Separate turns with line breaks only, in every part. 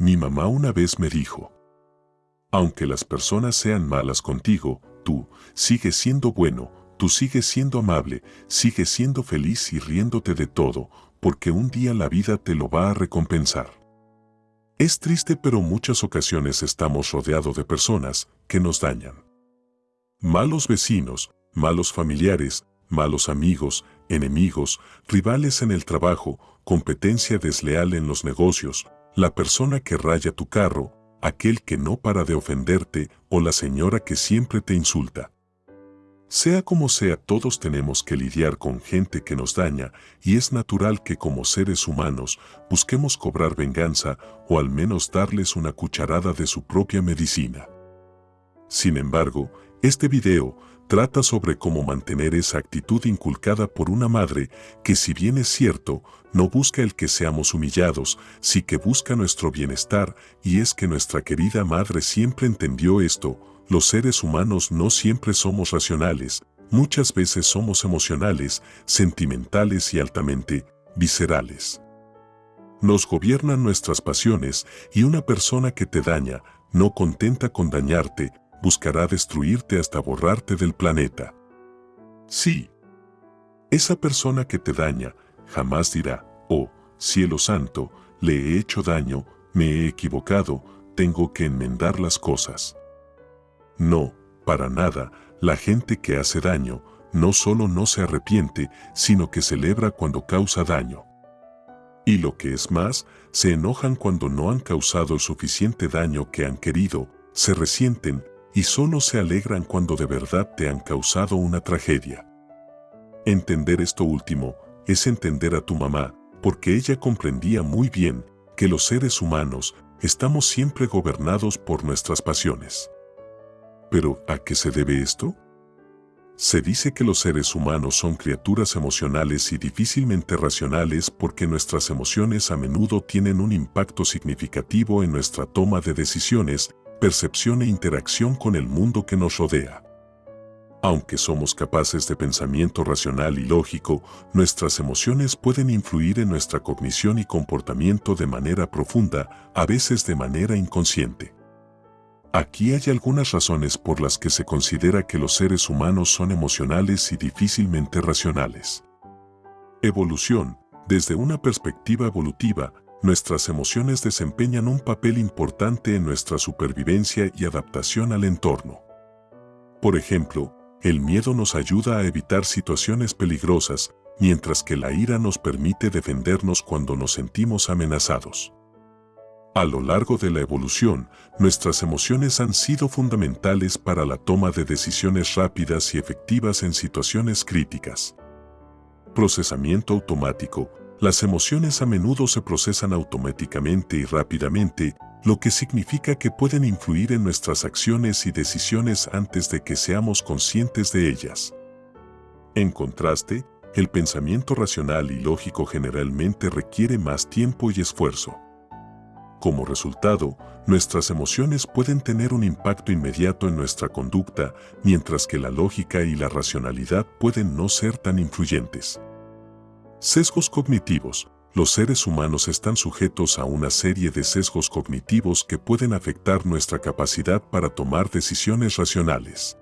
Mi mamá una vez me dijo, aunque las personas sean malas contigo, tú sigues siendo bueno, tú sigues siendo amable, sigues siendo feliz y riéndote de todo, porque un día la vida te lo va a recompensar. Es triste pero muchas ocasiones estamos rodeados de personas que nos dañan. Malos vecinos, malos familiares, malos amigos, enemigos, rivales en el trabajo, competencia desleal en los negocios, la persona que raya tu carro, aquel que no para de ofenderte o la señora que siempre te insulta. Sea como sea, todos tenemos que lidiar con gente que nos daña y es natural que como seres humanos busquemos cobrar venganza o al menos darles una cucharada de su propia medicina. Sin embargo, este video trata sobre cómo mantener esa actitud inculcada por una madre que si bien es cierto, no busca el que seamos humillados, sí que busca nuestro bienestar y es que nuestra querida madre siempre entendió esto, los seres humanos no siempre somos racionales, muchas veces somos emocionales, sentimentales y altamente viscerales. Nos gobiernan nuestras pasiones y una persona que te daña, no contenta con dañarte, buscará destruirte hasta borrarte del planeta. Sí. Esa persona que te daña jamás dirá, oh, cielo santo, le he hecho daño, me he equivocado, tengo que enmendar las cosas. No, para nada, la gente que hace daño no solo no se arrepiente, sino que celebra cuando causa daño. Y lo que es más, se enojan cuando no han causado el suficiente daño que han querido, se resienten y solo se alegran cuando de verdad te han causado una tragedia. Entender esto último es entender a tu mamá, porque ella comprendía muy bien que los seres humanos estamos siempre gobernados por nuestras pasiones. ¿Pero a qué se debe esto? Se dice que los seres humanos son criaturas emocionales y difícilmente racionales porque nuestras emociones a menudo tienen un impacto significativo en nuestra toma de decisiones, percepción e interacción con el mundo que nos rodea. Aunque somos capaces de pensamiento racional y lógico, nuestras emociones pueden influir en nuestra cognición y comportamiento de manera profunda, a veces de manera inconsciente. Aquí hay algunas razones por las que se considera que los seres humanos son emocionales y difícilmente racionales. Evolución. Desde una perspectiva evolutiva, nuestras emociones desempeñan un papel importante en nuestra supervivencia y adaptación al entorno. Por ejemplo, el miedo nos ayuda a evitar situaciones peligrosas, mientras que la ira nos permite defendernos cuando nos sentimos amenazados. A lo largo de la evolución, nuestras emociones han sido fundamentales para la toma de decisiones rápidas y efectivas en situaciones críticas. Procesamiento automático. Las emociones a menudo se procesan automáticamente y rápidamente, lo que significa que pueden influir en nuestras acciones y decisiones antes de que seamos conscientes de ellas. En contraste, el pensamiento racional y lógico generalmente requiere más tiempo y esfuerzo. Como resultado, nuestras emociones pueden tener un impacto inmediato en nuestra conducta, mientras que la lógica y la racionalidad pueden no ser tan influyentes. Sesgos cognitivos. Los seres humanos están sujetos a una serie de sesgos cognitivos que pueden afectar nuestra capacidad para tomar decisiones racionales.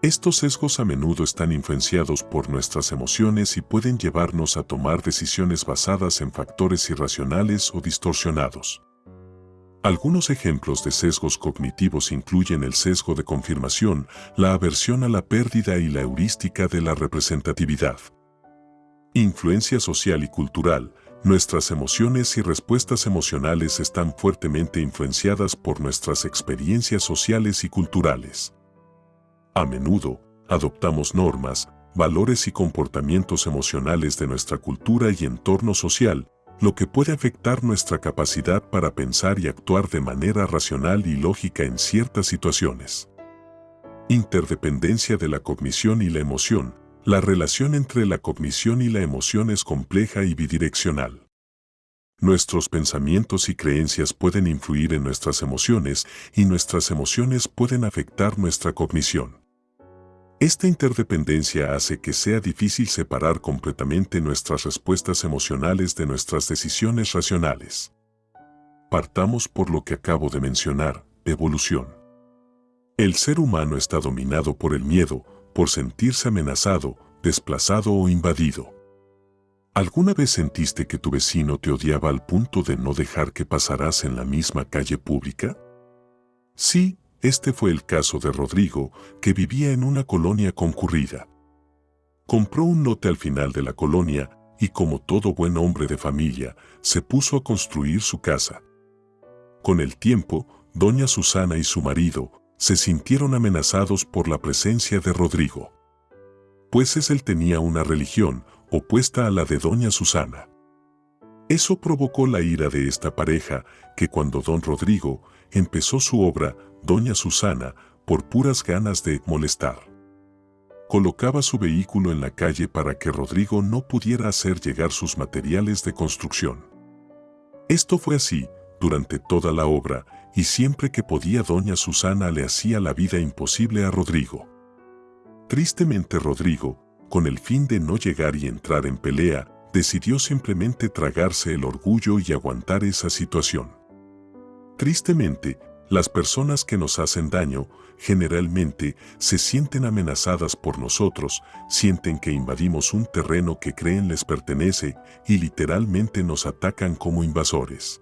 Estos sesgos a menudo están influenciados por nuestras emociones y pueden llevarnos a tomar decisiones basadas en factores irracionales o distorsionados. Algunos ejemplos de sesgos cognitivos incluyen el sesgo de confirmación, la aversión a la pérdida y la heurística de la representatividad. Influencia social y cultural. Nuestras emociones y respuestas emocionales están fuertemente influenciadas por nuestras experiencias sociales y culturales. A menudo, adoptamos normas, valores y comportamientos emocionales de nuestra cultura y entorno social, lo que puede afectar nuestra capacidad para pensar y actuar de manera racional y lógica en ciertas situaciones. Interdependencia de la cognición y la emoción. La relación entre la cognición y la emoción es compleja y bidireccional. Nuestros pensamientos y creencias pueden influir en nuestras emociones y nuestras emociones pueden afectar nuestra cognición. Esta interdependencia hace que sea difícil separar completamente nuestras respuestas emocionales de nuestras decisiones racionales. partamos por lo que acabo de mencionar, evolución. El ser humano está dominado por el miedo, por sentirse amenazado, desplazado o invadido. ¿Alguna vez sentiste que tu vecino te odiaba al punto de no dejar que pasaras en la misma calle pública? Sí, este fue el caso de Rodrigo, que vivía en una colonia concurrida. Compró un lote al final de la colonia y como todo buen hombre de familia, se puso a construir su casa. Con el tiempo, doña Susana y su marido se sintieron amenazados por la presencia de Rodrigo. Pues él tenía una religión, opuesta a la de doña Susana. Eso provocó la ira de esta pareja, que cuando don Rodrigo empezó su obra, doña Susana, por puras ganas de molestar. Colocaba su vehículo en la calle para que Rodrigo no pudiera hacer llegar sus materiales de construcción. Esto fue así durante toda la obra y siempre que podía doña Susana le hacía la vida imposible a Rodrigo. Tristemente Rodrigo, con el fin de no llegar y entrar en pelea, decidió simplemente tragarse el orgullo y aguantar esa situación. Tristemente, las personas que nos hacen daño generalmente se sienten amenazadas por nosotros, sienten que invadimos un terreno que creen les pertenece y literalmente nos atacan como invasores.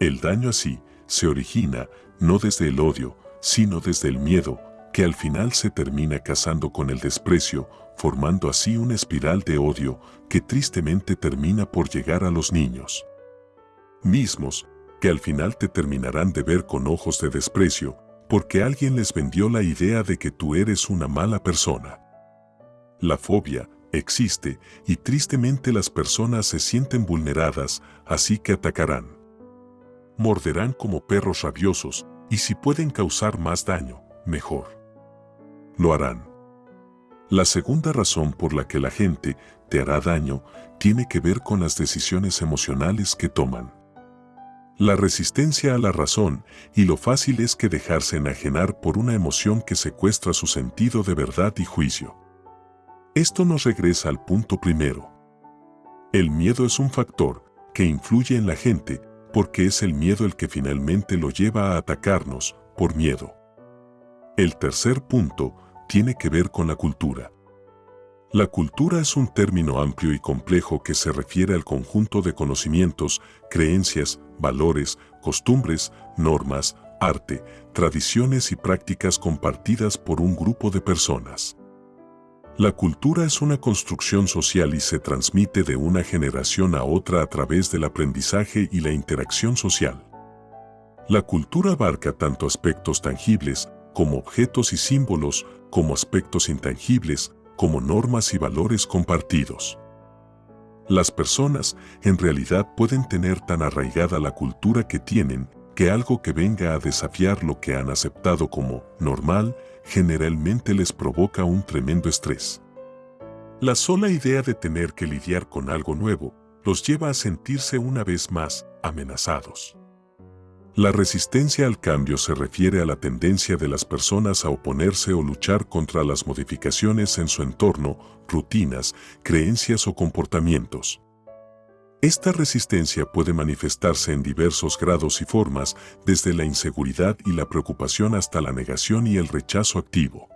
El daño así se origina no desde el odio, sino desde el miedo, que al final se termina casando con el desprecio, formando así una espiral de odio que tristemente termina por llegar a los niños. Mismos, que al final te terminarán de ver con ojos de desprecio, porque alguien les vendió la idea de que tú eres una mala persona. La fobia existe y tristemente las personas se sienten vulneradas, así que atacarán. Morderán como perros rabiosos y si pueden causar más daño, mejor lo harán. La segunda razón por la que la gente te hará daño tiene que ver con las decisiones emocionales que toman. La resistencia a la razón y lo fácil es que dejarse enajenar por una emoción que secuestra su sentido de verdad y juicio. Esto nos regresa al punto primero. El miedo es un factor que influye en la gente porque es el miedo el que finalmente lo lleva a atacarnos por miedo. El tercer punto tiene que ver con la cultura. La cultura es un término amplio y complejo que se refiere al conjunto de conocimientos, creencias, valores, costumbres, normas, arte, tradiciones y prácticas compartidas por un grupo de personas. La cultura es una construcción social y se transmite de una generación a otra a través del aprendizaje y la interacción social. La cultura abarca tanto aspectos tangibles, como objetos y símbolos, como aspectos intangibles, como normas y valores compartidos. Las personas en realidad pueden tener tan arraigada la cultura que tienen que algo que venga a desafiar lo que han aceptado como normal generalmente les provoca un tremendo estrés. La sola idea de tener que lidiar con algo nuevo los lleva a sentirse una vez más amenazados. La resistencia al cambio se refiere a la tendencia de las personas a oponerse o luchar contra las modificaciones en su entorno, rutinas, creencias o comportamientos. Esta resistencia puede manifestarse en diversos grados y formas, desde la inseguridad y la preocupación hasta la negación y el rechazo activo.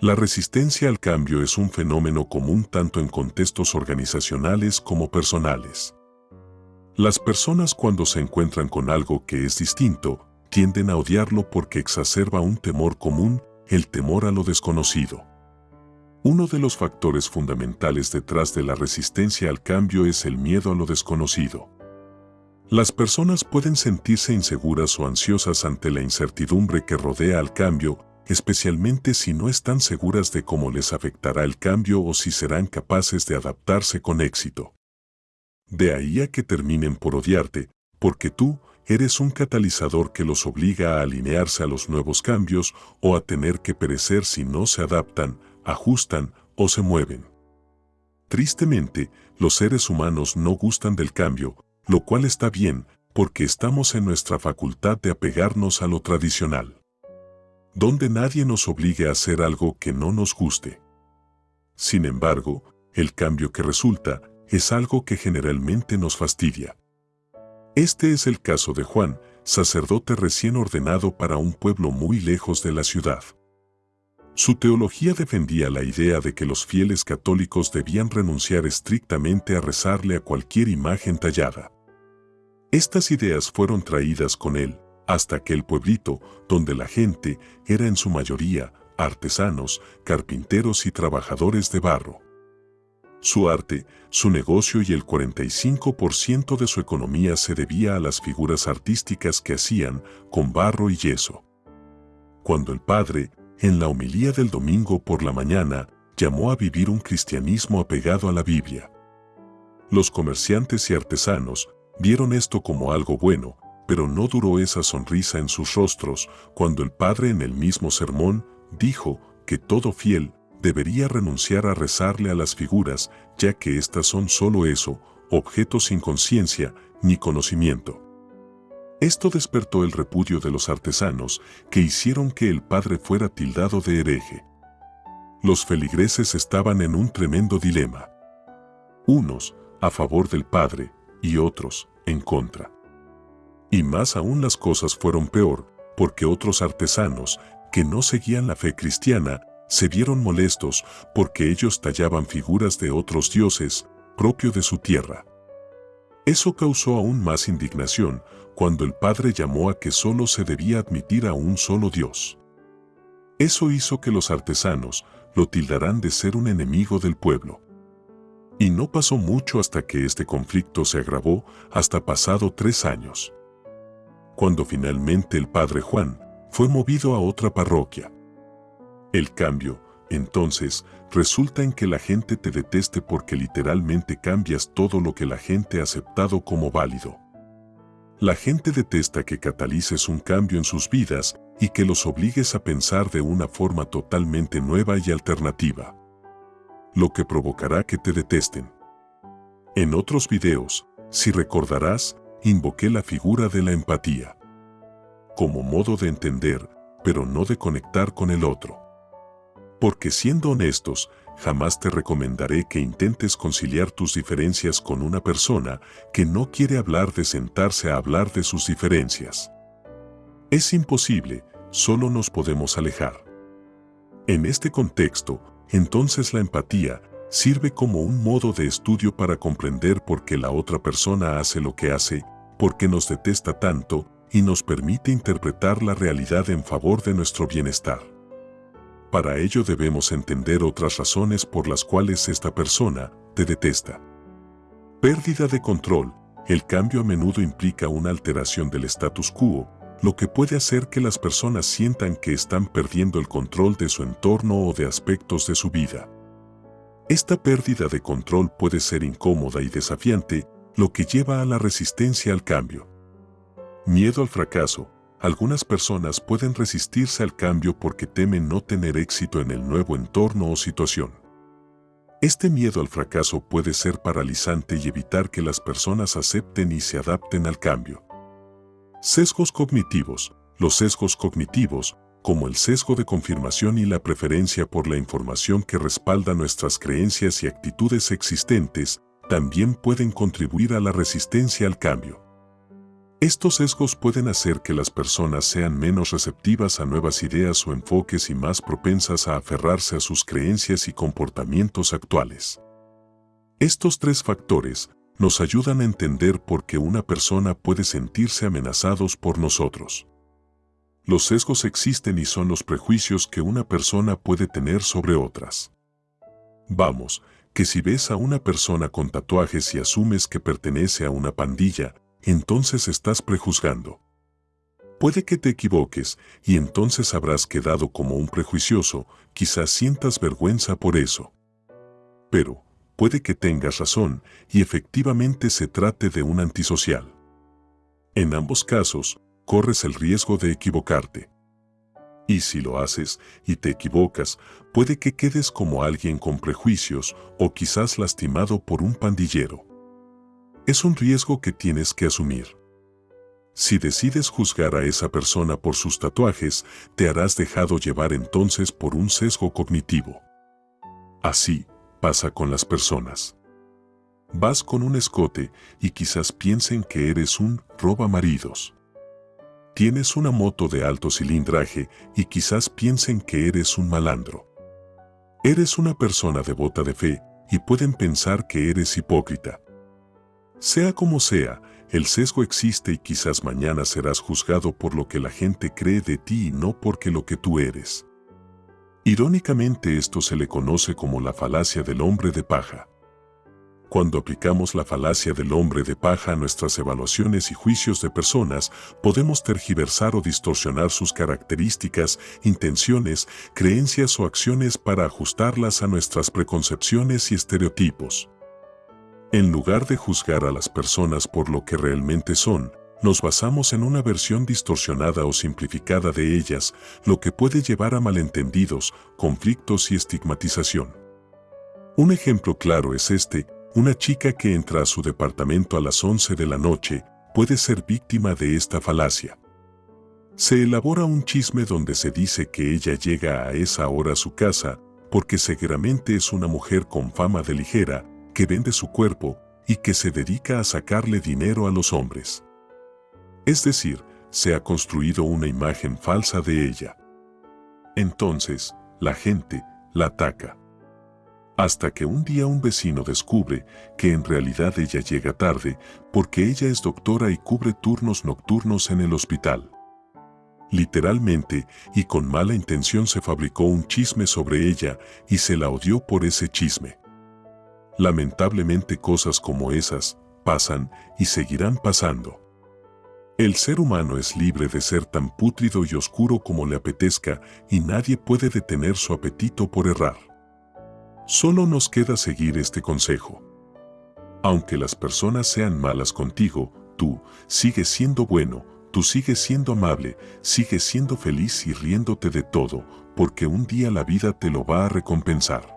La resistencia al cambio es un fenómeno común tanto en contextos organizacionales como personales. Las personas cuando se encuentran con algo que es distinto, tienden a odiarlo porque exacerba un temor común, el temor a lo desconocido. Uno de los factores fundamentales detrás de la resistencia al cambio es el miedo a lo desconocido. Las personas pueden sentirse inseguras o ansiosas ante la incertidumbre que rodea al cambio, especialmente si no están seguras de cómo les afectará el cambio o si serán capaces de adaptarse con éxito. De ahí a que terminen por odiarte, porque tú eres un catalizador que los obliga a alinearse a los nuevos cambios o a tener que perecer si no se adaptan, ajustan o se mueven. Tristemente, los seres humanos no gustan del cambio, lo cual está bien, porque estamos en nuestra facultad de apegarnos a lo tradicional. Donde nadie nos obligue a hacer algo que no nos guste. Sin embargo, el cambio que resulta es algo que generalmente nos fastidia. Este es el caso de Juan, sacerdote recién ordenado para un pueblo muy lejos de la ciudad. Su teología defendía la idea de que los fieles católicos debían renunciar estrictamente a rezarle a cualquier imagen tallada. Estas ideas fueron traídas con él hasta aquel pueblito donde la gente era en su mayoría artesanos, carpinteros y trabajadores de barro. Su arte, su negocio y el 45% de su economía se debía a las figuras artísticas que hacían con barro y yeso. Cuando el padre, en la homilía del domingo por la mañana, llamó a vivir un cristianismo apegado a la Biblia. Los comerciantes y artesanos vieron esto como algo bueno, pero no duró esa sonrisa en sus rostros cuando el padre en el mismo sermón dijo que todo fiel debería renunciar a rezarle a las figuras, ya que éstas son solo eso, objetos sin conciencia ni conocimiento. Esto despertó el repudio de los artesanos, que hicieron que el padre fuera tildado de hereje. Los feligreses estaban en un tremendo dilema. Unos, a favor del padre, y otros, en contra. Y más aún las cosas fueron peor, porque otros artesanos, que no seguían la fe cristiana, se vieron molestos porque ellos tallaban figuras de otros dioses, propio de su tierra. Eso causó aún más indignación cuando el Padre llamó a que solo se debía admitir a un solo Dios. Eso hizo que los artesanos lo tildarán de ser un enemigo del pueblo. Y no pasó mucho hasta que este conflicto se agravó hasta pasado tres años. Cuando finalmente el Padre Juan fue movido a otra parroquia. El cambio, entonces, resulta en que la gente te deteste porque literalmente cambias todo lo que la gente ha aceptado como válido. La gente detesta que catalices un cambio en sus vidas y que los obligues a pensar de una forma totalmente nueva y alternativa. Lo que provocará que te detesten. En otros videos, si recordarás, invoqué la figura de la empatía. Como modo de entender, pero no de conectar con el otro. Porque siendo honestos, jamás te recomendaré que intentes conciliar tus diferencias con una persona que no quiere hablar de sentarse a hablar de sus diferencias. Es imposible, solo nos podemos alejar. En este contexto, entonces la empatía sirve como un modo de estudio para comprender por qué la otra persona hace lo que hace, por qué nos detesta tanto y nos permite interpretar la realidad en favor de nuestro bienestar. Para ello debemos entender otras razones por las cuales esta persona te detesta. Pérdida de control. El cambio a menudo implica una alteración del status quo, lo que puede hacer que las personas sientan que están perdiendo el control de su entorno o de aspectos de su vida. Esta pérdida de control puede ser incómoda y desafiante, lo que lleva a la resistencia al cambio. Miedo al fracaso. Algunas personas pueden resistirse al cambio porque temen no tener éxito en el nuevo entorno o situación. Este miedo al fracaso puede ser paralizante y evitar que las personas acepten y se adapten al cambio. Sesgos cognitivos. Los sesgos cognitivos, como el sesgo de confirmación y la preferencia por la información que respalda nuestras creencias y actitudes existentes, también pueden contribuir a la resistencia al cambio. Estos sesgos pueden hacer que las personas sean menos receptivas a nuevas ideas o enfoques y más propensas a aferrarse a sus creencias y comportamientos actuales. Estos tres factores nos ayudan a entender por qué una persona puede sentirse amenazados por nosotros. Los sesgos existen y son los prejuicios que una persona puede tener sobre otras. Vamos, que si ves a una persona con tatuajes y asumes que pertenece a una pandilla, entonces estás prejuzgando. Puede que te equivoques y entonces habrás quedado como un prejuicioso, quizás sientas vergüenza por eso. Pero, puede que tengas razón y efectivamente se trate de un antisocial. En ambos casos, corres el riesgo de equivocarte. Y si lo haces y te equivocas, puede que quedes como alguien con prejuicios o quizás lastimado por un pandillero es un riesgo que tienes que asumir. Si decides juzgar a esa persona por sus tatuajes, te harás dejado llevar entonces por un sesgo cognitivo. Así pasa con las personas. Vas con un escote y quizás piensen que eres un roba maridos. Tienes una moto de alto cilindraje y quizás piensen que eres un malandro. Eres una persona devota de fe y pueden pensar que eres hipócrita. Sea como sea, el sesgo existe y quizás mañana serás juzgado por lo que la gente cree de ti y no porque lo que tú eres. Irónicamente esto se le conoce como la falacia del hombre de paja. Cuando aplicamos la falacia del hombre de paja a nuestras evaluaciones y juicios de personas, podemos tergiversar o distorsionar sus características, intenciones, creencias o acciones para ajustarlas a nuestras preconcepciones y estereotipos. En lugar de juzgar a las personas por lo que realmente son, nos basamos en una versión distorsionada o simplificada de ellas, lo que puede llevar a malentendidos, conflictos y estigmatización. Un ejemplo claro es este, una chica que entra a su departamento a las 11 de la noche puede ser víctima de esta falacia. Se elabora un chisme donde se dice que ella llega a esa hora a su casa porque seguramente es una mujer con fama de ligera, que vende su cuerpo y que se dedica a sacarle dinero a los hombres. Es decir, se ha construido una imagen falsa de ella. Entonces, la gente la ataca. Hasta que un día un vecino descubre que en realidad ella llega tarde porque ella es doctora y cubre turnos nocturnos en el hospital. Literalmente y con mala intención se fabricó un chisme sobre ella y se la odió por ese chisme. Lamentablemente cosas como esas pasan y seguirán pasando. El ser humano es libre de ser tan pútrido y oscuro como le apetezca y nadie puede detener su apetito por errar. Solo nos queda seguir este consejo. Aunque las personas sean malas contigo, tú sigues siendo bueno, tú sigues siendo amable, sigues siendo feliz y riéndote de todo, porque un día la vida te lo va a recompensar.